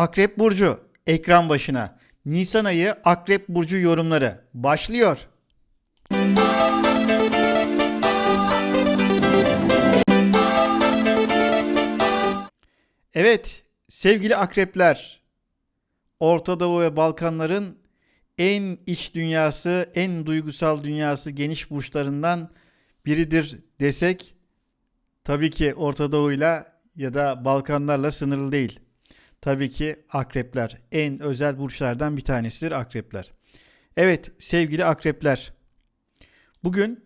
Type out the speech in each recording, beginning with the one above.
Akrep Burcu ekran başına. Nisan ayı Akrep Burcu yorumları başlıyor. Evet sevgili akrepler Orta Doğu ve Balkanların en iç dünyası, en duygusal dünyası geniş burçlarından biridir desek tabii ki Orta Doğu'yla ya da Balkanlarla sınırlı değil. Tabii ki akrepler en özel burçlardan bir tanesidir akrepler. Evet sevgili akrepler bugün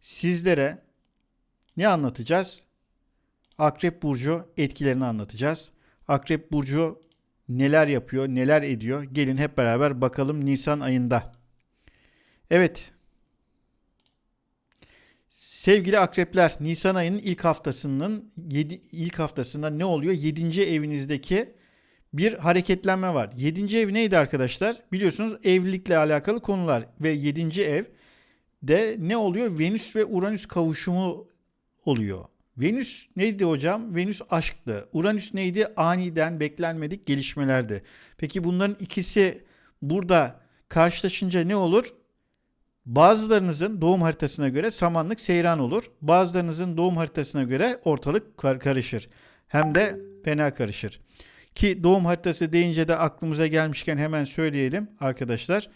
sizlere ne anlatacağız? Akrep Burcu etkilerini anlatacağız. Akrep Burcu neler yapıyor, neler ediyor? Gelin hep beraber bakalım Nisan ayında. Evet. Sevgili akrepler, Nisan ayının ilk haftasının 7 ilk haftasında ne oluyor? 7. evinizdeki bir hareketlenme var. 7. ev neydi arkadaşlar? Biliyorsunuz evlilikle alakalı konular ve 7. ev de ne oluyor? Venüs ve Uranüs kavuşumu oluyor. Venüs neydi hocam? Venüs aşktı. Uranüs neydi? Aniden beklenmedik gelişmelerdi. Peki bunların ikisi burada karşılaşınca ne olur? Bazılarınızın doğum haritasına göre samanlık seyran olur. Bazılarınızın doğum haritasına göre ortalık karışır. Hem de fena karışır. Ki doğum haritası deyince de aklımıza gelmişken hemen söyleyelim arkadaşlar.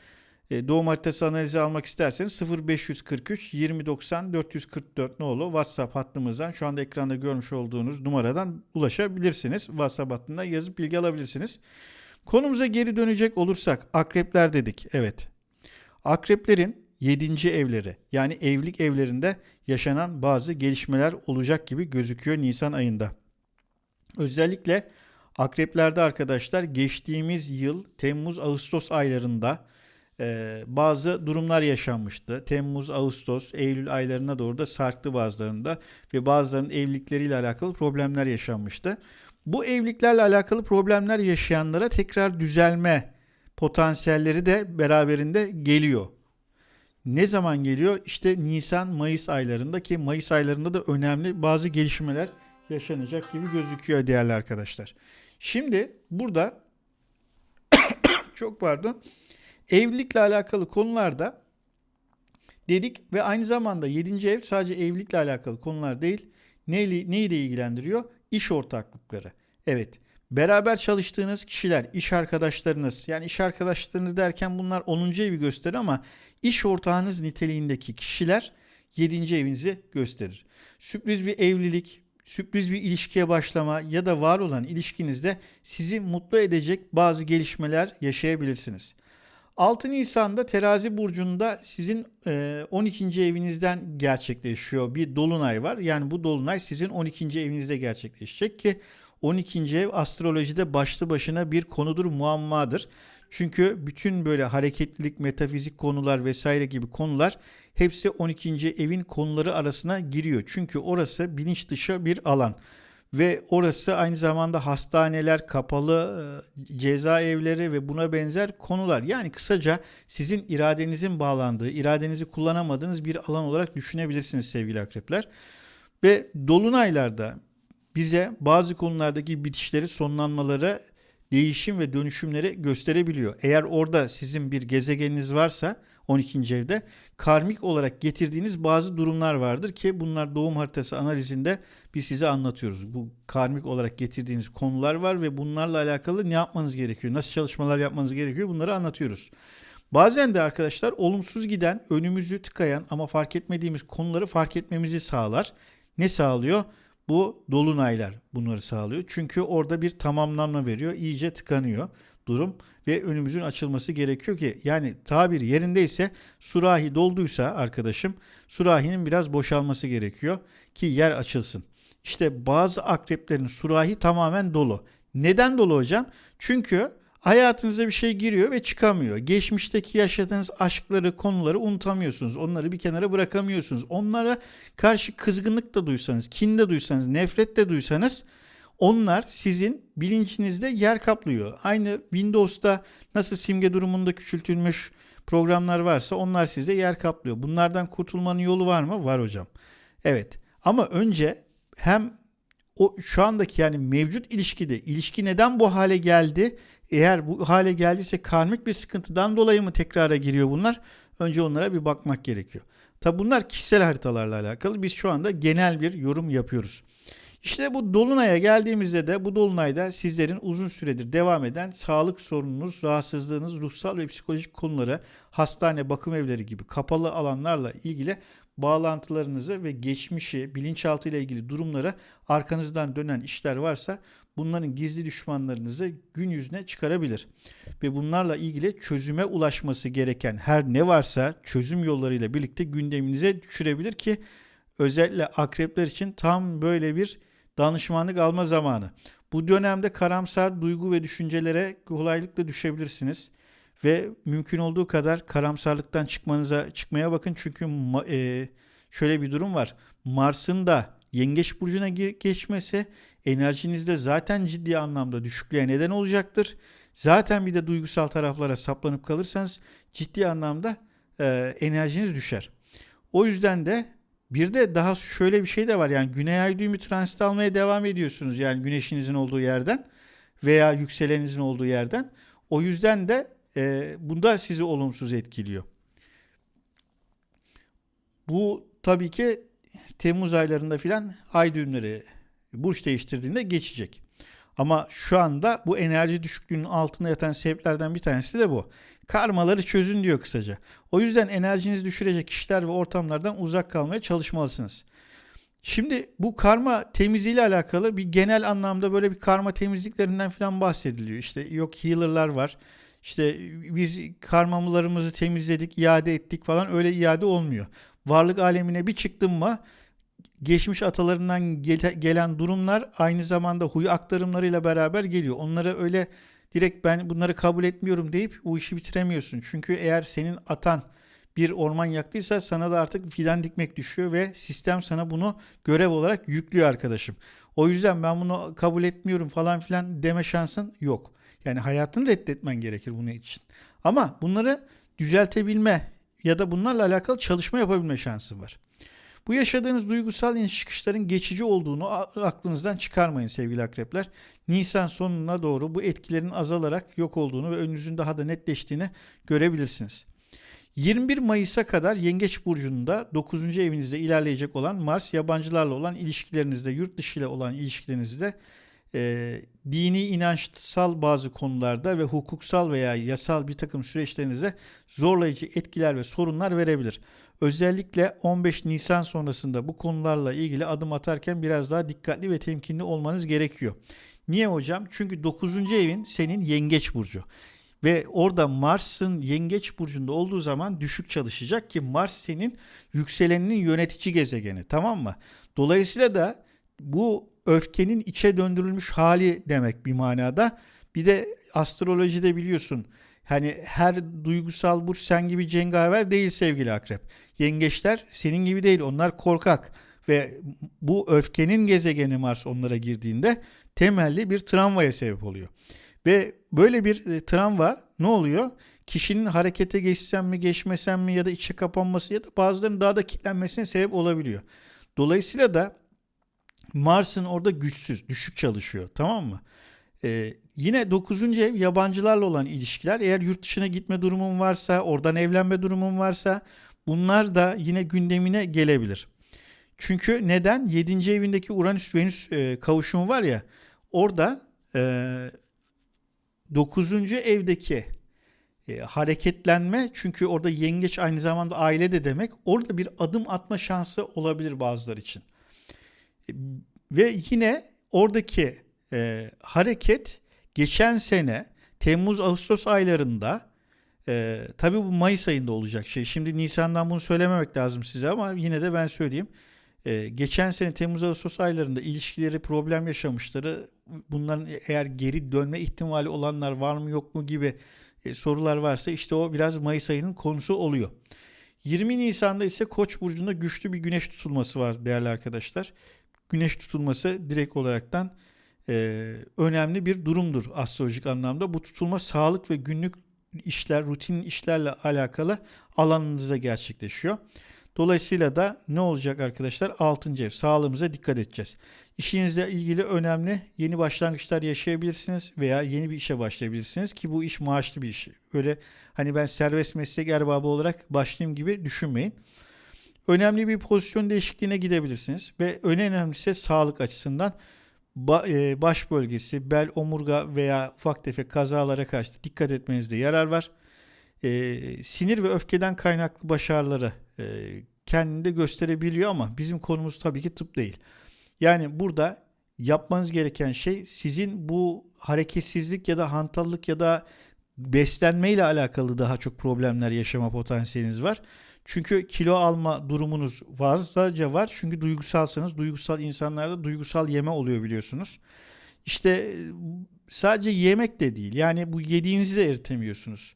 E, doğum haritası analizi almak isterseniz 0543 2090 444 nolu WhatsApp hattımızdan şu anda ekranda görmüş olduğunuz numaradan ulaşabilirsiniz. WhatsApp hattından yazıp bilgi alabilirsiniz. Konumuza geri dönecek olursak akrepler dedik. Evet. Akreplerin 7. evleri yani evlilik evlerinde yaşanan bazı gelişmeler olacak gibi gözüküyor Nisan ayında. Özellikle akreplerde arkadaşlar geçtiğimiz yıl Temmuz-Ağustos aylarında e, bazı durumlar yaşanmıştı. Temmuz, Ağustos, Eylül aylarına doğru da sarktı bazılarında ve bazılarının evlilikleriyle alakalı problemler yaşanmıştı. Bu evliliklerle alakalı problemler yaşayanlara tekrar düzelme potansiyelleri de beraberinde geliyor. Ne zaman geliyor? İşte Nisan, Mayıs aylarında ki Mayıs aylarında da önemli bazı gelişmeler yaşanacak gibi gözüküyor değerli arkadaşlar. Şimdi burada çok pardon Evlilikle alakalı konularda dedik ve aynı zamanda 7. ev sadece evlilikle alakalı konular değil. Neyi de ilgilendiriyor? İş ortaklıkları. Evet. Beraber çalıştığınız kişiler, iş arkadaşlarınız, yani iş arkadaşlarınız derken bunlar 10. evi gösterir ama iş ortağınız niteliğindeki kişiler 7. evinizi gösterir. Sürpriz bir evlilik, sürpriz bir ilişkiye başlama ya da var olan ilişkinizde sizi mutlu edecek bazı gelişmeler yaşayabilirsiniz. 6 Nisan'da terazi burcunda sizin 12. E, evinizden gerçekleşiyor bir dolunay var. Yani bu dolunay sizin 12. evinizde gerçekleşecek ki 12. ev astrolojide başlı başına bir konudur, muammadır. Çünkü bütün böyle hareketlilik, metafizik konular vesaire gibi konular hepsi 12. evin konuları arasına giriyor. Çünkü orası bilinç dışı bir alan ve orası aynı zamanda hastaneler, kapalı e, cezaevleri ve buna benzer konular. Yani kısaca sizin iradenizin bağlandığı, iradenizi kullanamadığınız bir alan olarak düşünebilirsiniz sevgili akrepler. Ve dolunaylarda bize bazı konulardaki bitişleri, sonlanmaları, değişim ve dönüşümleri gösterebiliyor. Eğer orada sizin bir gezegeniniz varsa 12. evde karmik olarak getirdiğiniz bazı durumlar vardır ki bunlar doğum haritası analizinde biz size anlatıyoruz. Bu karmik olarak getirdiğiniz konular var ve bunlarla alakalı ne yapmanız gerekiyor, nasıl çalışmalar yapmanız gerekiyor bunları anlatıyoruz. Bazen de arkadaşlar olumsuz giden, önümüzü tıkayan ama fark etmediğimiz konuları fark etmemizi sağlar. Ne sağlıyor? Bu dolunaylar bunları sağlıyor. Çünkü orada bir tamamlanma veriyor. İyice tıkanıyor durum ve önümüzün açılması gerekiyor ki yani tabir yerindeyse surahi dolduysa arkadaşım surahinin biraz boşalması gerekiyor ki yer açılsın. İşte bazı akreplerin surahi tamamen dolu. Neden dolu hocam? Çünkü hayatınıza bir şey giriyor ve çıkamıyor. Geçmişteki yaşadığınız aşkları, konuları unutamıyorsunuz. Onları bir kenara bırakamıyorsunuz. Onlara karşı kızgınlık da duysanız, kin de duysanız, nefret de duysanız onlar sizin bilincinizde yer kaplıyor. Aynı Windows'ta nasıl simge durumunda küçültülmüş programlar varsa onlar size yer kaplıyor. Bunlardan kurtulmanın yolu var mı? Var hocam. Evet. Ama önce hem o şu andaki yani mevcut ilişkide ilişki neden bu hale geldi? Eğer bu hale geldiyse karmik bir sıkıntıdan dolayı mı tekrara giriyor bunlar? Önce onlara bir bakmak gerekiyor. Tabi bunlar kişisel haritalarla alakalı. Biz şu anda genel bir yorum yapıyoruz. İşte bu dolunaya geldiğimizde de bu dolunayda sizlerin uzun süredir devam eden sağlık sorununuz, rahatsızlığınız, ruhsal ve psikolojik konuları, hastane, bakım evleri gibi kapalı alanlarla ilgili bağlantılarınızı ve geçmişi, bilinçaltı ile ilgili durumlara arkanızdan dönen işler varsa bunların gizli düşmanlarınızı gün yüzüne çıkarabilir. Ve bunlarla ilgili çözüme ulaşması gereken her ne varsa çözüm yollarıyla birlikte gündeminize düşürebilir ki özellikle akrepler için tam böyle bir danışmanlık alma zamanı. Bu dönemde karamsar duygu ve düşüncelere kolaylıkla düşebilirsiniz ve mümkün olduğu kadar karamsarlıktan çıkmanıza çıkmaya bakın çünkü e, şöyle bir durum var. Mars'ın da Yengeç burcuna geçmesi enerjinizde zaten ciddi anlamda düşüklüğe neden olacaktır. Zaten bir de duygusal taraflara saplanıp kalırsanız ciddi anlamda e, enerjiniz düşer. O yüzden de bir de daha şöyle bir şey de var. Yani güney ay düğümü transit almaya devam ediyorsunuz. Yani güneşinizin olduğu yerden veya yükseleninizin olduğu yerden. O yüzden de e, bunda sizi olumsuz etkiliyor. Bu tabii ki Temmuz aylarında filan ay düğümleri burç değiştirdiğinde geçecek. Ama şu anda bu enerji düşüklüğünün altında yatan sebeplerden bir tanesi de bu. Karmaları çözün diyor kısaca. O yüzden enerjinizi düşürecek kişiler ve ortamlardan uzak kalmaya çalışmalısınız. Şimdi bu karma temizliğiyle alakalı bir genel anlamda böyle bir karma temizliklerinden falan bahsediliyor. İşte yok healer'lar var. İşte biz karmamlarımızı temizledik, iade ettik falan öyle iade olmuyor. Varlık alemine bir çıktın mı geçmiş atalarından gelen durumlar aynı zamanda huy aktarımlarıyla beraber geliyor. Onlara öyle direkt ben bunları kabul etmiyorum deyip bu işi bitiremiyorsun. Çünkü eğer senin atan bir orman yaktıysa sana da artık fidan dikmek düşüyor ve sistem sana bunu görev olarak yüklüyor arkadaşım. O yüzden ben bunu kabul etmiyorum falan filan deme şansın yok. Yani hayatını reddetmen gerekir bunun için. Ama bunları düzeltebilme ya da bunlarla alakalı çalışma yapabilme şansın var. Bu yaşadığınız duygusal iniş çıkışların geçici olduğunu aklınızdan çıkarmayın sevgili akrepler. Nisan sonuna doğru bu etkilerin azalarak yok olduğunu ve önünüzün daha da netleştiğini görebilirsiniz. 21 Mayıs'a kadar Yengeç Burcu'nda 9. evinizde ilerleyecek olan Mars yabancılarla olan ilişkilerinizde, yurt dışı ile olan ilişkilerinizde e, dini inançsal bazı konularda ve hukuksal veya yasal bir takım süreçlerinize zorlayıcı etkiler ve sorunlar verebilir. Özellikle 15 Nisan sonrasında bu konularla ilgili adım atarken biraz daha dikkatli ve temkinli olmanız gerekiyor. Niye hocam? Çünkü 9. evin senin yengeç burcu. Ve orada Mars'ın yengeç burcunda olduğu zaman düşük çalışacak ki Mars senin yükseleninin yönetici gezegeni tamam mı? Dolayısıyla da bu öfkenin içe döndürülmüş hali demek bir manada. Bir de astrolojide biliyorsun hani her duygusal burç sen gibi cengaver değil sevgili akrep. Yengeçler senin gibi değil onlar korkak ve bu öfkenin gezegeni Mars onlara girdiğinde temelli bir travmaya sebep oluyor. Ve böyle bir e, travma ne oluyor? Kişinin harekete geçsem mi geçmesem mi ya da içe kapanması ya da bazılarının daha da kilitlenmesine sebep olabiliyor. Dolayısıyla da Mars'ın orada güçsüz, düşük çalışıyor. Tamam mı? Ee, yine 9. ev yabancılarla olan ilişkiler. Eğer yurt dışına gitme durumun varsa, oradan evlenme durumun varsa bunlar da yine gündemine gelebilir. Çünkü neden? 7. evindeki Uranüs-Venüs e, kavuşumu var ya orada e, 9. evdeki e, hareketlenme çünkü orada yengeç aynı zamanda aile de demek orada bir adım atma şansı olabilir bazılar için. Ve yine oradaki e, hareket geçen sene Temmuz-Ağustos aylarında e, tabii bu Mayıs ayında olacak şey. Şimdi Nisan'dan bunu söylememek lazım size ama yine de ben söyleyeyim. E, geçen sene Temmuz-Ağustos aylarında ilişkileri problem yaşamışları bunların eğer geri dönme ihtimali olanlar var mı yok mu gibi e, sorular varsa işte o biraz Mayıs ayının konusu oluyor. 20 Nisan'da ise Koç burcunda güçlü bir güneş tutulması var değerli arkadaşlar güneş tutulması direkt olaraktan e, önemli bir durumdur astrolojik anlamda. Bu tutulma sağlık ve günlük işler, rutin işlerle alakalı alanınızda gerçekleşiyor. Dolayısıyla da ne olacak arkadaşlar? 6. ev. Sağlığımıza dikkat edeceğiz. İşinizle ilgili önemli yeni başlangıçlar yaşayabilirsiniz veya yeni bir işe başlayabilirsiniz ki bu iş maaşlı bir iş. Öyle hani ben serbest meslek erbabı olarak başlayayım gibi düşünmeyin. Önemli bir pozisyon değişikliğine gidebilirsiniz ve en önemlisi sağlık açısından e, baş bölgesi, bel, omurga veya ufak tefek kazalara karşı dikkat etmenizde yarar var. Ee, sinir ve öfkeden kaynaklı baş ağrıları e, kendinde gösterebiliyor ama bizim konumuz tabii ki tıp değil. Yani burada yapmanız gereken şey sizin bu hareketsizlik ya da hantallık ya da beslenme ile alakalı daha çok problemler yaşama potansiyeliniz var. Çünkü kilo alma durumunuz fazlaca var. Çünkü duygusalsanız duygusal insanlarda duygusal yeme oluyor biliyorsunuz. İşte sadece yemek de değil. Yani bu yediğinizi de eritemiyorsunuz.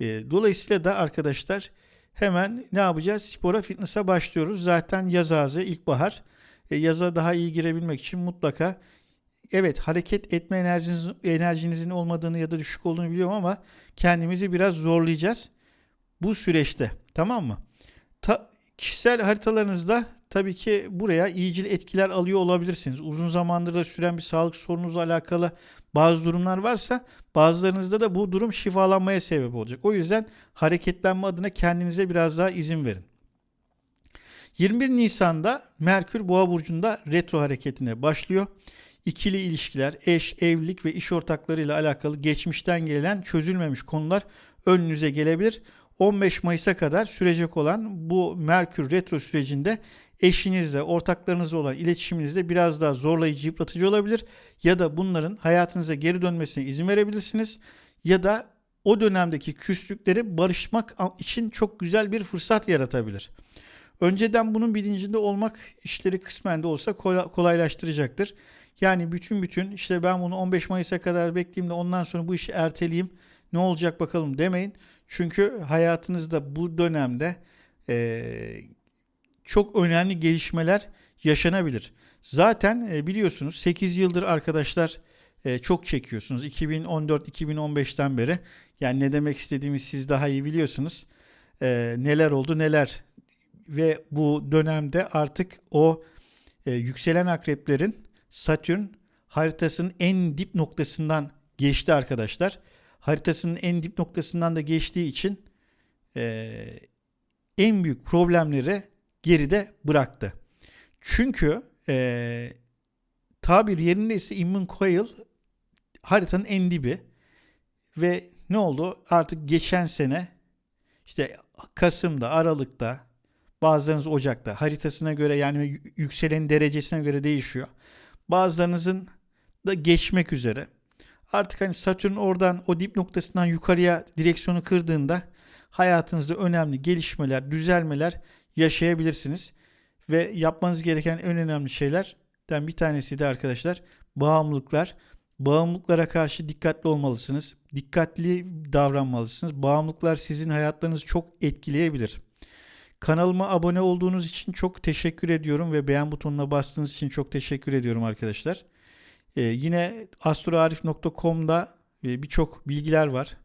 E, dolayısıyla da arkadaşlar hemen ne yapacağız? Spora, fitness'a başlıyoruz. Zaten yaz ağzı, ilkbahar. E, yaza daha iyi girebilmek için mutlaka evet hareket etme enerjiniz, enerjinizin olmadığını ya da düşük olduğunu biliyorum ama kendimizi biraz zorlayacağız bu süreçte. Tamam mı? Kişisel haritalarınızda tabii ki buraya iyicil etkiler alıyor olabilirsiniz. Uzun zamandır da süren bir sağlık sorunuzla alakalı bazı durumlar varsa bazılarınızda da bu durum şifalanmaya sebep olacak. O yüzden hareketlenme adına kendinize biraz daha izin verin. 21 Nisan'da Merkür Boğa burcunda retro hareketine başlıyor. İkili ilişkiler, eş, evlilik ve iş ortaklarıyla alakalı geçmişten gelen çözülmemiş konular önünüze gelebilir. 15 Mayıs'a kadar sürecek olan bu Merkür retro sürecinde eşinizle, ortaklarınızla olan iletişiminizde biraz daha zorlayıcı, yıpratıcı olabilir. Ya da bunların hayatınıza geri dönmesine izin verebilirsiniz. Ya da o dönemdeki küslükleri barışmak için çok güzel bir fırsat yaratabilir. Önceden bunun bilincinde olmak işleri kısmen de olsa kolaylaştıracaktır. Yani bütün bütün işte ben bunu 15 Mayıs'a kadar bekleyeyim de ondan sonra bu işi erteleyeyim ne olacak bakalım demeyin. Çünkü hayatınızda bu dönemde e, çok önemli gelişmeler yaşanabilir. Zaten e, biliyorsunuz 8 yıldır arkadaşlar e, çok çekiyorsunuz. 2014-2015'ten beri. Yani ne demek istediğimi siz daha iyi biliyorsunuz. E, neler oldu neler. Ve bu dönemde artık o e, yükselen akreplerin Satürn haritasının en dip noktasından geçti arkadaşlar. Haritasının en dip noktasından da geçtiği için e, en büyük problemleri geride bıraktı. Çünkü e, tabir yerinde ise Immun Coil haritanın en dibi ve ne oldu? Artık geçen sene işte Kasım'da, Aralık'ta, bazılarınız Ocak'ta haritasına göre yani yükselen derecesine göre değişiyor. Bazılarınızın da geçmek üzere. Artık hani Satürn oradan o dip noktasından yukarıya direksiyonu kırdığında hayatınızda önemli gelişmeler, düzelmeler yaşayabilirsiniz. Ve yapmanız gereken en önemli şeylerden bir tanesi de arkadaşlar bağımlılıklar. Bağımlılıklara karşı dikkatli olmalısınız. Dikkatli davranmalısınız. Bağımlılıklar sizin hayatlarınızı çok etkileyebilir. Kanalıma abone olduğunuz için çok teşekkür ediyorum ve beğen butonuna bastığınız için çok teşekkür ediyorum arkadaşlar. Ee, yine astroarif.com'da e, birçok bilgiler var.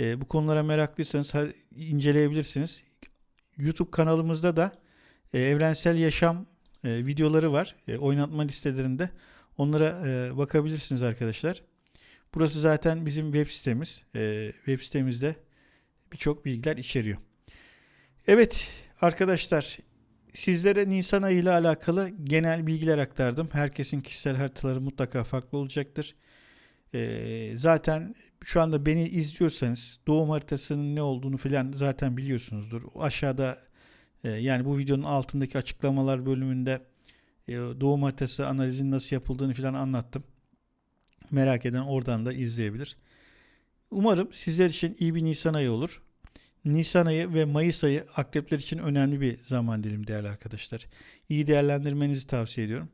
E, bu konulara meraklıysanız inceleyebilirsiniz. YouTube kanalımızda da e, evrensel yaşam e, videoları var. Oynatma listelerinde. Onlara bakabilirsiniz arkadaşlar. Burası zaten bizim web sitemiz. Web sitemizde birçok bilgiler içeriyor. Evet arkadaşlar sizlere Nisan ayı ile alakalı genel bilgiler aktardım. Herkesin kişisel haritaları mutlaka farklı olacaktır. E, zaten şu anda beni izliyorsanız doğum haritasının ne olduğunu falan zaten biliyorsunuzdur. Aşağıda e, yani bu videonun altındaki açıklamalar bölümünde e, doğum haritası analizinin nasıl yapıldığını falan anlattım. Merak eden oradan da izleyebilir. Umarım sizler için iyi bir Nisan ayı olur. Nisan ayı ve Mayıs ayı akrepler için önemli bir zaman dilimi değerli arkadaşlar. İyi değerlendirmenizi tavsiye ediyorum.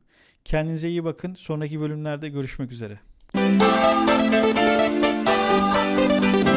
Kendinize iyi bakın. Sonraki bölümlerde görüşmek üzere. Música